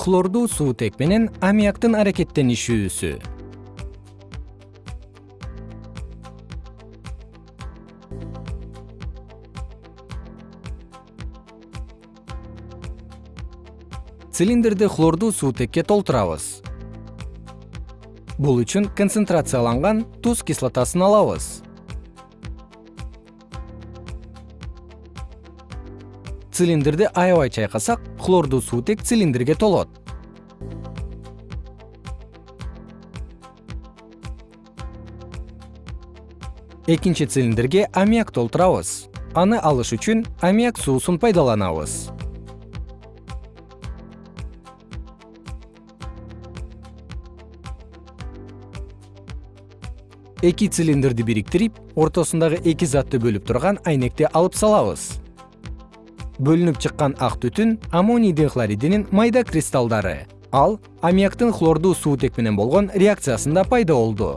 хлордуу суутек менен аммиактын аракеттенишүүсү. Цилиндрди хлордуу суутекке толтурабыз. Бул үчүн концентрацияланган туз кислотасын алабыз цилиндрди аябай чайкасак хлордуу суутек цилиндрге толот. Экинчи цилиндрге аммиак толтурабыз. Аны алыш үчүн аммиак суусун пайдаланабыз. Эки цилиндрди бириктирип ортосундагы эки затты бөлүп турган айнекти алып салабыз бөлүнүп чыккан ак түтүн аммоний дихлоридинин майда кристаллдары ал аммиактын хлордуу суутек менен болгон реакциясында пайда болду